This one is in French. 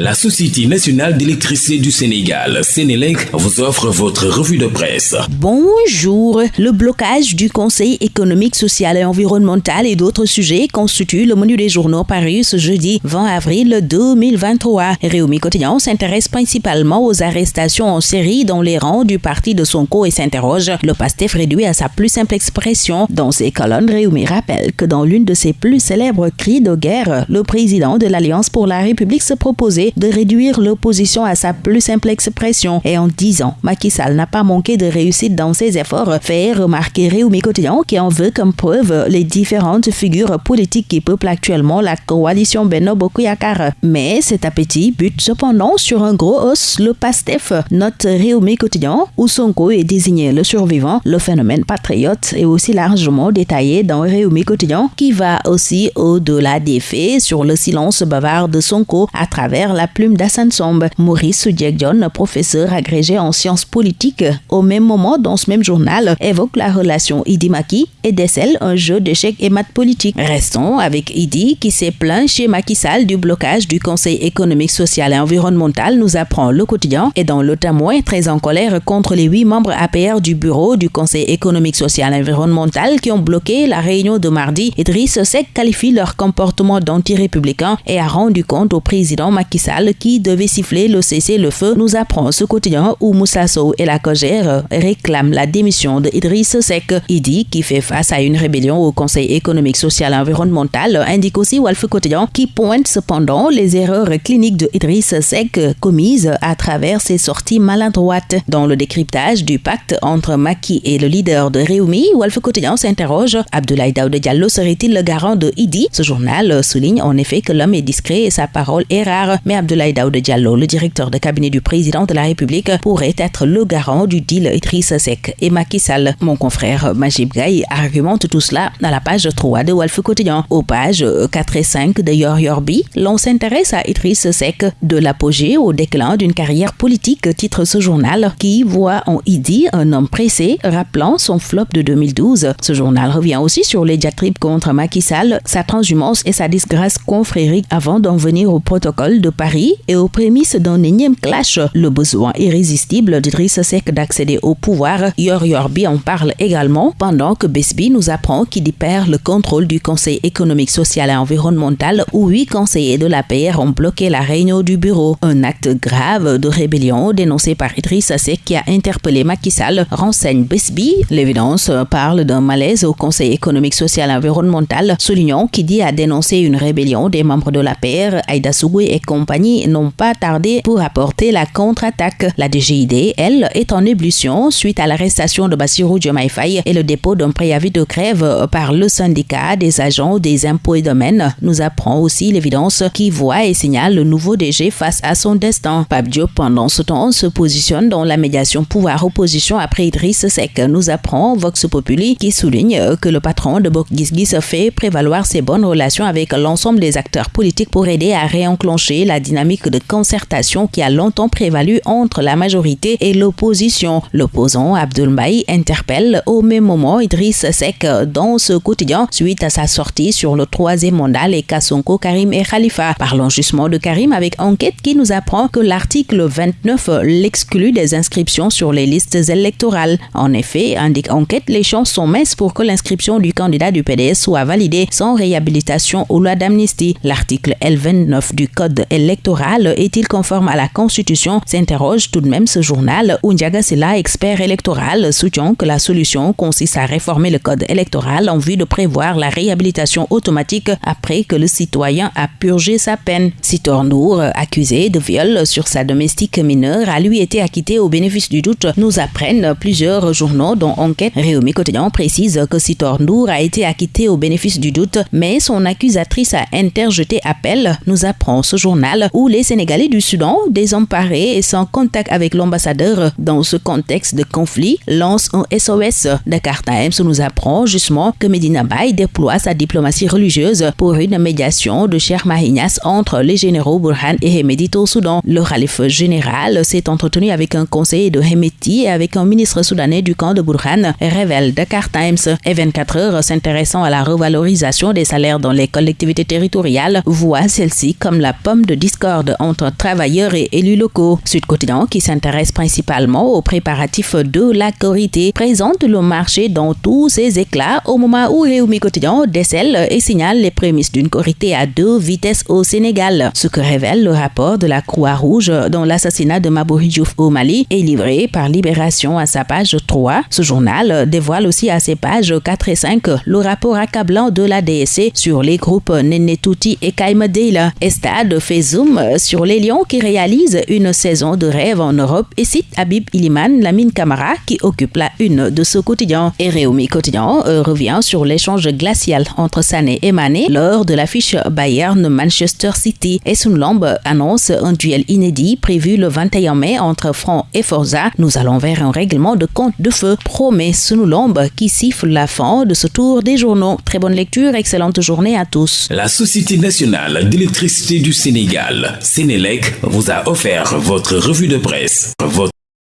La Société nationale d'électricité du Sénégal, Sénélec, vous offre votre revue de presse. Bonjour. Le blocage du Conseil économique, social et environnemental et d'autres sujets constitue le menu des journaux parus ce jeudi 20 avril 2023. Réumi Quotidien s'intéresse principalement aux arrestations en série dans les rangs du parti de Sonko et s'interroge le PASTEF réduit à sa plus simple expression. Dans ses colonnes, Réumi rappelle que dans l'une de ses plus célèbres cris de guerre, le président de l'Alliance pour la République se proposait de réduire l'opposition à sa plus simple expression. Et en 10 ans, Macky Sall n'a pas manqué de réussite dans ses efforts, fait remarquer Réumi Quotidien qui en veut comme preuve les différentes figures politiques qui peuplent actuellement la coalition Benno Bokuyakar. Mais cet appétit bute cependant sur un gros os, le PASTEF. Note Réumi Quotidien, où Sonko est désigné le survivant, le phénomène patriote est aussi largement détaillé dans Réumi Quotidien, qui va aussi au-delà des faits sur le silence bavard de Sonko à travers la plume d'Assane Sombe. Maurice John, professeur agrégé en sciences politiques, au même moment dans ce même journal, évoque la relation Idi-Maki et décèle un jeu d'échecs et maths politiques. Restons avec Idi qui s'est plaint chez Macky Sall du blocage du Conseil économique, social et environnemental, nous apprend le quotidien, et dans le témoin très en colère contre les huit membres APR du bureau du Conseil économique, social et environnemental qui ont bloqué la réunion de mardi, Idriss Seck qualifie leur comportement d'anti-républicain et a rendu compte au président Macky Qui devait siffler le cessez-le-feu nous apprend ce quotidien où Moussa Sow et la Cogère réclament la démission de Idriss Seck. Idi, qui fait face à une rébellion au Conseil économique, social et environnemental, indique aussi Wolf Quotidien qui pointe cependant les erreurs cliniques de Idriss Seck commises à travers ses sorties maladroites. Dans le décryptage du pacte entre Maki et le leader de Réumi, Wolf Quotidien s'interroge Abdoulaye Daoud Diallo serait-il le garant de Idi? Ce journal souligne en effet que l'homme est discret et sa parole est rare, mais Abdoulaye Daoud Diallo, le directeur de cabinet du président de la République, pourrait être le garant du deal Idriss Seck et Macky Sall. Mon confrère Majib Gaye argumente tout cela à la page 3 de Wolf Quotidien. Aux pages 4 et 5 de Yor Yorbi, l'on s'intéresse à Idriss Seck de l'apogée au déclin d'une carrière politique, titre ce journal, qui voit en Idi un homme pressé, rappelant son flop de 2012. Ce journal revient aussi sur les diatribes contre Macky Sall, sa transhumance et sa disgrâce confrérique avant d'en venir au protocole de Paris et aux prémices d'un énième clash, le besoin irrésistible d'Idriss Seck d'accéder au pouvoir, Yor Yorbi en parle également, pendant que Besby nous apprend qu'il perd le contrôle du Conseil économique, social et environnemental où huit conseillers de la PR ont bloqué la réunion du bureau. Un acte grave de rébellion dénoncé par Idriss Seck qui a interpellé Macky Sall, renseigne Besby. L'évidence parle d'un malaise au Conseil économique, social et environnemental, soulignant qui dit à dénoncer une rébellion des membres de la PR, Aïda et compagnie n'ont pas tardé pour apporter la contre-attaque. La DGID, elle, est en ébullition suite à l'arrestation de Bassirou Diomaye et le dépôt d'un préavis de grève par le syndicat des agents des impôts et domaines. Nous apprend aussi l'évidence qui voit et signale le nouveau DG face à son destin. Pape Diop, pendant ce temps, se positionne dans la médiation pouvoir-opposition après Idriss Seck. Nous apprend Vox Populi qui souligne que le patron de Bokgizgis fait prévaloir ses bonnes relations avec l'ensemble des acteurs politiques pour aider à réenclencher la dynamique de concertation qui a longtemps prévalu entre la majorité et l'opposition. L'opposant Abdul Mbaye interpelle au même moment Idriss Seck dans ce quotidien suite à sa sortie sur le troisième mandat les Kassonko, Karim et Khalifa. Parlons justement de Karim avec enquête qui nous apprend que l'article 29 l'exclut des inscriptions sur les listes électorales. En effet, indique enquête, les chances sont minces pour que l'inscription du candidat du PDS soit validée sans réhabilitation ou loi d'amnistie. L'article L29 du code électoral est-il conforme à la Constitution s'interroge tout de même ce journal où Ndiaga expert électoral, soutient que la solution consiste à réformer le code électoral en vue de prévoir la réhabilitation automatique après que le citoyen a purgé sa peine. Sitor Nour, accusé de viol sur sa domestique mineure, a lui été acquitté au bénéfice du doute, nous apprennent plusieurs journaux dont Enquête Réumi Quotidien précise que Sitor Nour a été acquitté au bénéfice du doute, mais son accusatrice a interjeté appel, nous apprend ce journal où les Sénégalais du Soudan, désemparés et sans contact avec l'ambassadeur dans ce contexte de conflit, lancent un SOS. Dakar Times nous apprend justement que Medina Bay déploie sa diplomatie religieuse pour une médiation de Cher Mahignas entre les généraux Burhan et Hemedit au Soudan. Le calife général s'est entretenu avec un conseiller de Hemeti et avec un ministre soudanais du camp de Burhan, révèle Dakar Times. Et 24 heures s'intéressant à la revalorisation des salaires dans les collectivités territoriales voit celle-ci comme la pomme de discorde entre travailleurs et élus locaux. Sud Quotidien, qui s'intéresse principalement aux préparatifs de la Corité, présente le marché dans tous ses éclats au moment où Réumi Quotidien décèle et signale les prémices d'une Corité à deux vitesses au Sénégal. Ce que révèle le rapport de la Croix-Rouge dont l'assassinat de Mabouri Diouf au Mali est livré par Libération à sa page 3. Ce journal dévoile aussi à ses pages 4 et 5 le rapport accablant de la DSC sur les groupes Nenetouti et Kaimedela. Estade fait zoom sur les Lions qui réalisent une saison de rêve en Europe et cite Habib Iliman Lamine Camara qui occupe la une de ce quotidien. Et Réumi Quotidien euh, revient sur l'échange glacial entre Sané et Mané lors de l'affiche Bayern-Manchester City. Et Sunlamb annonce un duel inédit prévu le 21 mai entre Franc et Forza. Nous allons vers un règlement de compte de feu, promet Sunlamb qui siffle la fin de ce tour des journaux. Très bonne lecture, excellente journée à tous. La Société nationale d'électricité du Sénégal, vous a offert votre revue de presse.